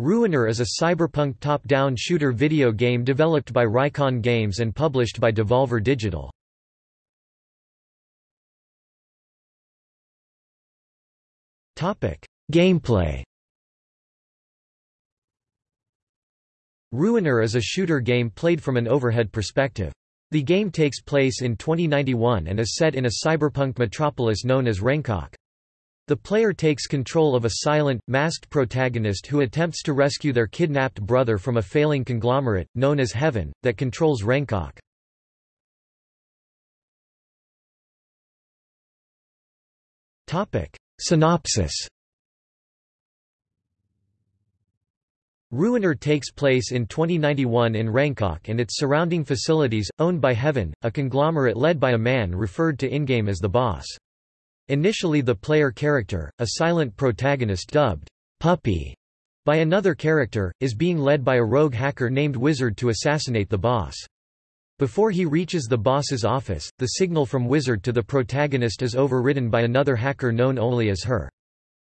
Ruiner is a cyberpunk top-down shooter video game developed by Reikon Games and published by Devolver Digital. Gameplay Ruiner is a shooter game played from an overhead perspective. The game takes place in 2091 and is set in a cyberpunk metropolis known as Rengkok. The player takes control of a silent, masked protagonist who attempts to rescue their kidnapped brother from a failing conglomerate, known as Heaven, that controls Rengkok. Synopsis Ruiner takes place in 2091 in Rengkok and its surrounding facilities, owned by Heaven, a conglomerate led by a man referred to in-game as the Boss. Initially the player character, a silent protagonist dubbed, Puppy, by another character, is being led by a rogue hacker named Wizard to assassinate the boss. Before he reaches the boss's office, the signal from Wizard to the protagonist is overridden by another hacker known only as Her.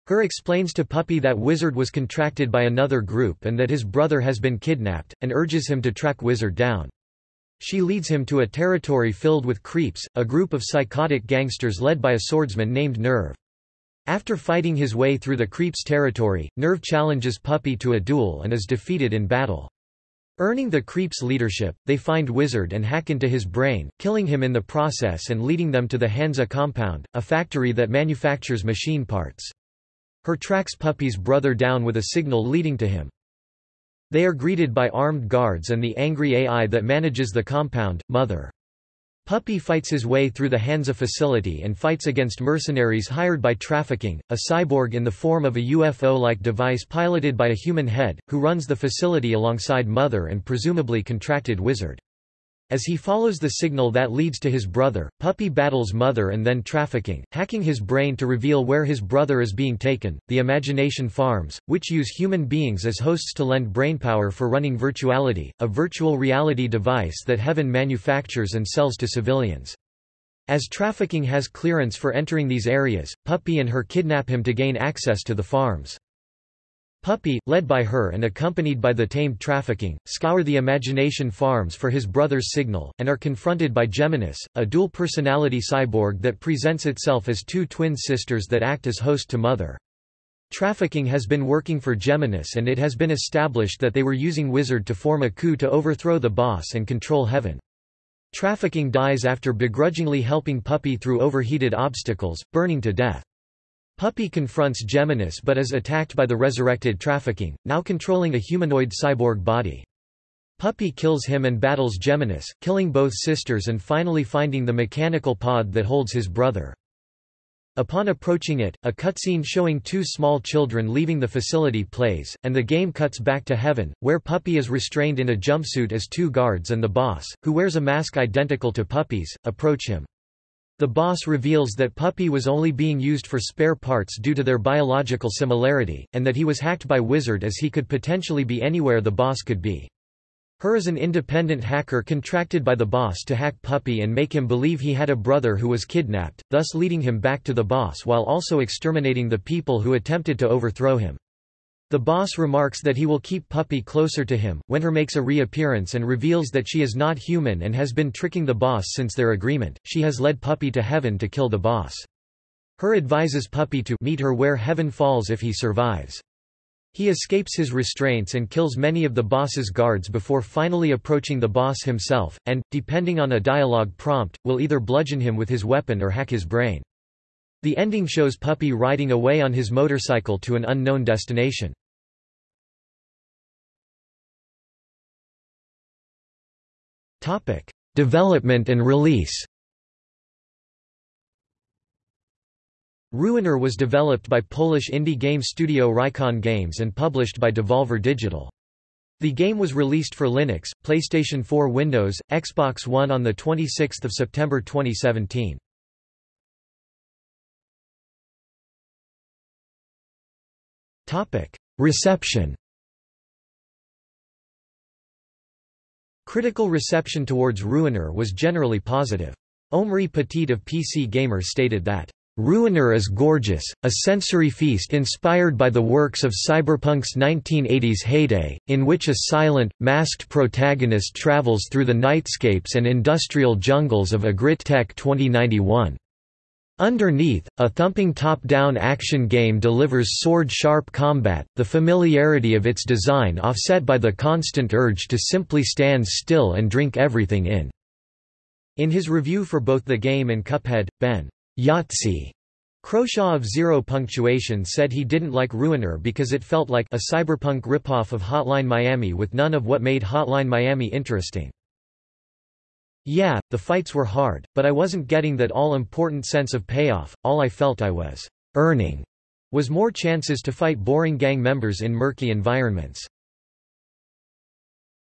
Her explains to Puppy that Wizard was contracted by another group and that his brother has been kidnapped, and urges him to track Wizard down. She leads him to a territory filled with creeps, a group of psychotic gangsters led by a swordsman named Nerve. After fighting his way through the creeps' territory, Nerve challenges Puppy to a duel and is defeated in battle. Earning the creeps' leadership, they find Wizard and hack into his brain, killing him in the process and leading them to the Hansa compound, a factory that manufactures machine parts. Her tracks Puppy's brother down with a signal leading to him. They are greeted by armed guards and the angry AI that manages the compound, Mother. Puppy fights his way through the Hansa facility and fights against mercenaries hired by trafficking, a cyborg in the form of a UFO-like device piloted by a human head, who runs the facility alongside Mother and presumably contracted Wizard. As he follows the signal that leads to his brother, Puppy battles Mother and then trafficking, hacking his brain to reveal where his brother is being taken. The Imagination Farms, which use human beings as hosts to lend brainpower for running Virtuality, a virtual reality device that Heaven manufactures and sells to civilians. As trafficking has clearance for entering these areas, Puppy and her kidnap him to gain access to the farms. Puppy, led by her and accompanied by the tamed trafficking, scour the imagination farms for his brother's signal, and are confronted by Geminis, a dual-personality cyborg that presents itself as two twin sisters that act as host to Mother. Trafficking has been working for Geminis and it has been established that they were using Wizard to form a coup to overthrow the boss and control Heaven. Trafficking dies after begrudgingly helping Puppy through overheated obstacles, burning to death. Puppy confronts Geminis but is attacked by the resurrected trafficking, now controlling a humanoid cyborg body. Puppy kills him and battles Geminis, killing both sisters and finally finding the mechanical pod that holds his brother. Upon approaching it, a cutscene showing two small children leaving the facility plays, and the game cuts back to heaven, where Puppy is restrained in a jumpsuit as two guards and the boss, who wears a mask identical to Puppy's, approach him. The boss reveals that Puppy was only being used for spare parts due to their biological similarity, and that he was hacked by Wizard as he could potentially be anywhere the boss could be. Her is an independent hacker contracted by the boss to hack Puppy and make him believe he had a brother who was kidnapped, thus leading him back to the boss while also exterminating the people who attempted to overthrow him. The boss remarks that he will keep Puppy closer to him, when her makes a reappearance and reveals that she is not human and has been tricking the boss since their agreement, she has led Puppy to heaven to kill the boss. Her advises Puppy to meet her where heaven falls if he survives. He escapes his restraints and kills many of the boss's guards before finally approaching the boss himself, and, depending on a dialogue prompt, will either bludgeon him with his weapon or hack his brain. The ending shows Puppy riding away on his motorcycle to an unknown destination. Development and release. Ruiner was developed by Polish indie game studio Reikon Games and published by Devolver Digital. The game was released for Linux, PlayStation 4 Windows, Xbox One on 26 September 2017. Reception Critical reception towards Ruiner was generally positive. Omri Petitte of PC Gamer stated that, Ruiner is gorgeous, a sensory feast inspired by the works of cyberpunk's 1980s heyday, in which a silent, masked protagonist travels through the nightscapes and industrial jungles of Agrittech 2091. Underneath, a thumping top-down action game delivers sword-sharp combat, the familiarity of its design offset by the constant urge to simply stand still and drink everything in. In his review for both the game and Cuphead, Ben Yahtzee Croshaw of Zero Punctuation said he didn't like Ruiner because it felt like a cyberpunk ripoff of Hotline Miami with none of what made Hotline Miami interesting. Yeah, the fights were hard, but I wasn't getting that all-important sense of payoff, all I felt I was earning was more chances to fight boring gang members in murky environments.